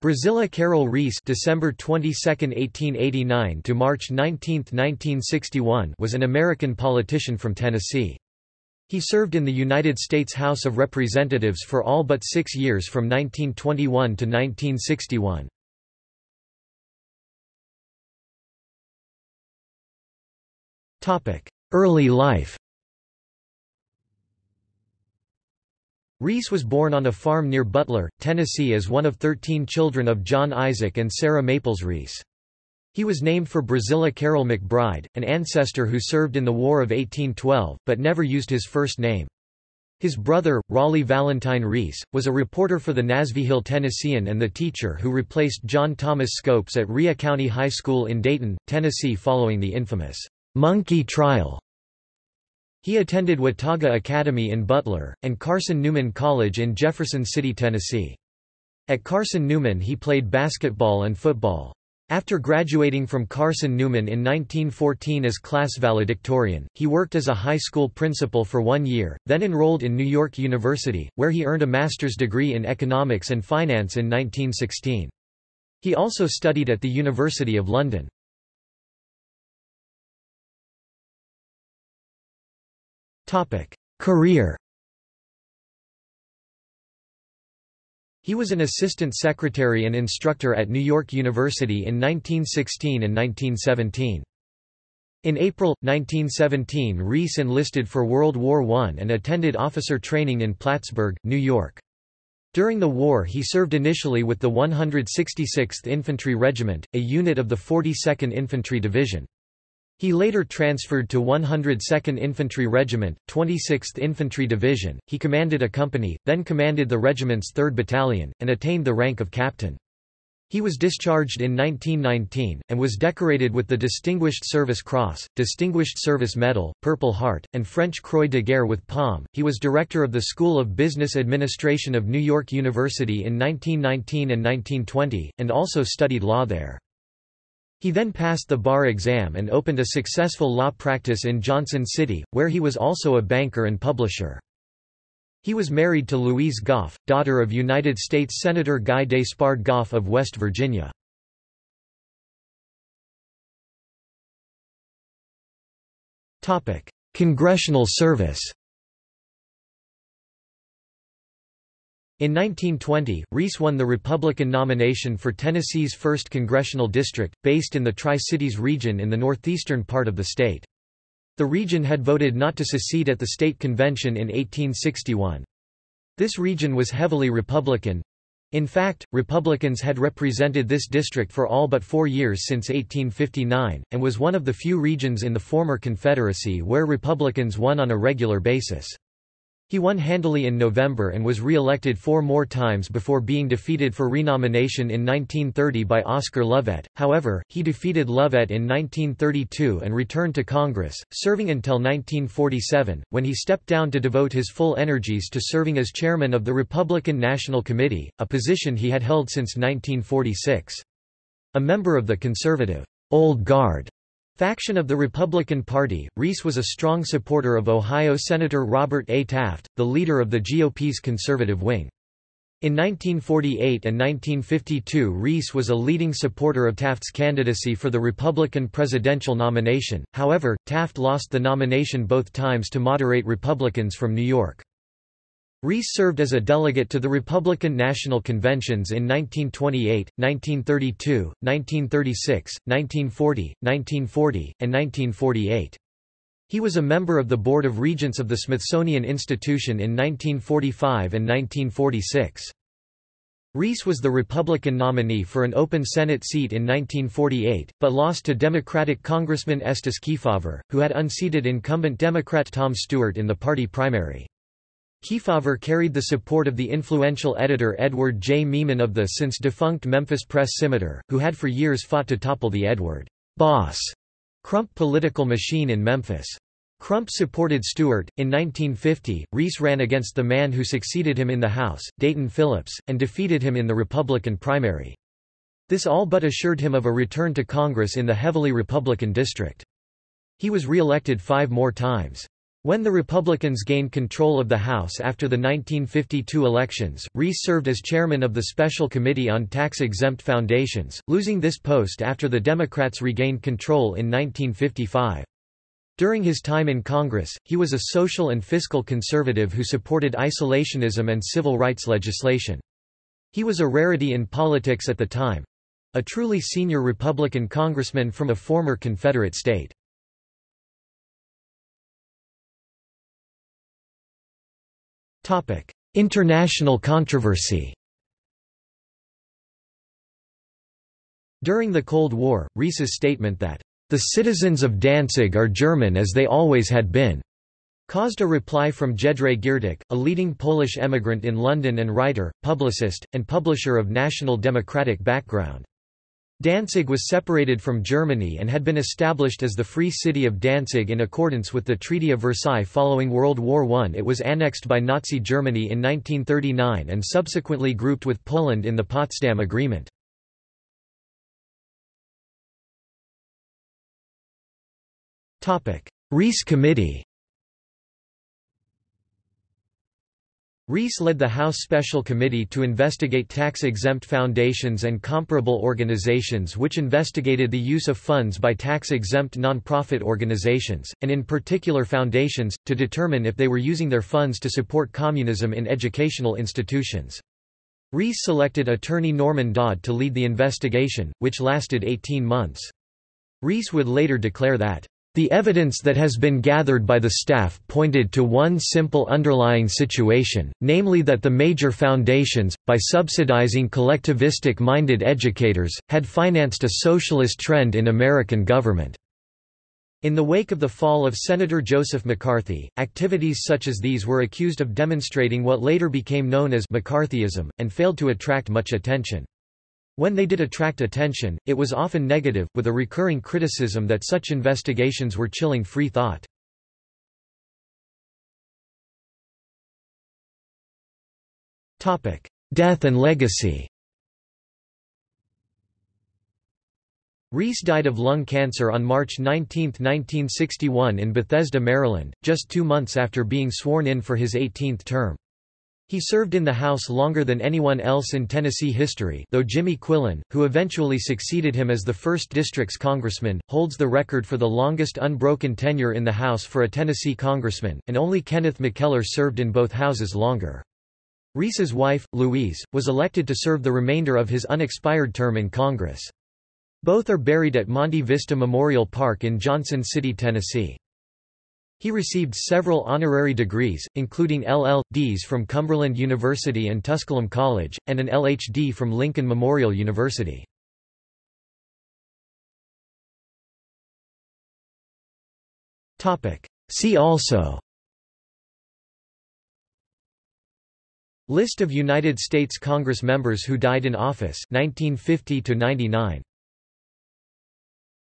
Brazilla Carroll Reece December 22, 1889 to March 19, 1961 was an American politician from Tennessee. He served in the United States House of Representatives for all but six years from 1921 to 1961. Early life Reece was born on a farm near Butler, Tennessee as one of 13 children of John Isaac and Sarah Maples Reece. He was named for Brazilla Carroll McBride, an ancestor who served in the War of 1812, but never used his first name. His brother, Raleigh Valentine Reece, was a reporter for the Nashville Tennessean and the teacher who replaced John Thomas Scopes at Rhea County High School in Dayton, Tennessee following the infamous monkey trial he attended Watauga Academy in Butler, and Carson Newman College in Jefferson City, Tennessee. At Carson Newman he played basketball and football. After graduating from Carson Newman in 1914 as class valedictorian, he worked as a high school principal for one year, then enrolled in New York University, where he earned a master's degree in economics and finance in 1916. He also studied at the University of London. Career He was an assistant secretary and instructor at New York University in 1916 and 1917. In April, 1917 Reece enlisted for World War I and attended officer training in Plattsburgh, New York. During the war he served initially with the 166th Infantry Regiment, a unit of the 42nd Infantry Division. He later transferred to 102nd Infantry Regiment, 26th Infantry Division. He commanded a company, then commanded the regiment's 3rd Battalion, and attained the rank of captain. He was discharged in 1919, and was decorated with the Distinguished Service Cross, Distinguished Service Medal, Purple Heart, and French Croix de Guerre with Palm. He was director of the School of Business Administration of New York University in 1919 and 1920, and also studied law there. He then passed the bar exam and opened a successful law practice in Johnson City, where he was also a banker and publisher. He was married to Louise Goff, daughter of United States Senator Guy Despard Goff of West Virginia. Congressional service In 1920, Reece won the Republican nomination for Tennessee's 1st Congressional District, based in the Tri-Cities region in the northeastern part of the state. The region had voted not to secede at the state convention in 1861. This region was heavily Republican. In fact, Republicans had represented this district for all but four years since 1859, and was one of the few regions in the former Confederacy where Republicans won on a regular basis. He won handily in November and was re-elected four more times before being defeated for renomination in 1930 by Oscar Lovett. However, he defeated Lovett in 1932 and returned to Congress, serving until 1947, when he stepped down to devote his full energies to serving as chairman of the Republican National Committee, a position he had held since 1946. A member of the conservative Old Guard Faction of the Republican Party, Reece was a strong supporter of Ohio Senator Robert A. Taft, the leader of the GOP's conservative wing. In 1948 and 1952 Reece was a leading supporter of Taft's candidacy for the Republican presidential nomination, however, Taft lost the nomination both times to moderate Republicans from New York. Reece served as a delegate to the Republican National Conventions in 1928, 1932, 1936, 1940, 1940, and 1948. He was a member of the Board of Regents of the Smithsonian Institution in 1945 and 1946. Reece was the Republican nominee for an open Senate seat in 1948, but lost to Democratic Congressman Estes Kefauver, who had unseated incumbent Democrat Tom Stewart in the party primary. Kefauver carried the support of the influential editor Edward J. Meeman of the since-defunct Memphis Press Scimitar, who had for years fought to topple the Edward Boss Crump political machine in Memphis. Crump supported Stewart. In 1950, Reece ran against the man who succeeded him in the House, Dayton Phillips, and defeated him in the Republican primary. This all but assured him of a return to Congress in the heavily Republican district. He was re-elected five more times. When the Republicans gained control of the House after the 1952 elections, Reece served as chairman of the Special Committee on Tax-Exempt Foundations, losing this post after the Democrats regained control in 1955. During his time in Congress, he was a social and fiscal conservative who supported isolationism and civil rights legislation. He was a rarity in politics at the time—a truly senior Republican congressman from a former Confederate state. International controversy During the Cold War, Reece's statement that, "...the citizens of Danzig are German as they always had been," caused a reply from Jedrzej Giertych, a leading Polish emigrant in London and writer, publicist, and publisher of national democratic background. Danzig was separated from Germany and had been established as the Free City of Danzig in accordance with the Treaty of Versailles following World War I. It was annexed by Nazi Germany in 1939 and subsequently grouped with Poland in the Potsdam Agreement. Reece Committee Reece led the House Special Committee to investigate tax-exempt foundations and comparable organizations which investigated the use of funds by tax-exempt nonprofit organizations, and in particular foundations, to determine if they were using their funds to support communism in educational institutions. Reece selected attorney Norman Dodd to lead the investigation, which lasted 18 months. Reece would later declare that the evidence that has been gathered by the staff pointed to one simple underlying situation, namely that the major foundations, by subsidizing collectivistic-minded educators, had financed a socialist trend in American government. In the wake of the fall of Senator Joseph McCarthy, activities such as these were accused of demonstrating what later became known as McCarthyism, and failed to attract much attention. When they did attract attention, it was often negative, with a recurring criticism that such investigations were chilling free thought. Death and legacy Reece died of lung cancer on March 19, 1961 in Bethesda, Maryland, just two months after being sworn in for his 18th term. He served in the House longer than anyone else in Tennessee history though Jimmy Quillen, who eventually succeeded him as the 1st District's congressman, holds the record for the longest unbroken tenure in the House for a Tennessee congressman, and only Kenneth McKellar served in both houses longer. Reece's wife, Louise, was elected to serve the remainder of his unexpired term in Congress. Both are buried at Monte Vista Memorial Park in Johnson City, Tennessee. He received several honorary degrees, including LL.Ds from Cumberland University and Tusculum College, and an LH.D. from Lincoln Memorial University. See also List of United States Congress members who died in office 1950 to 99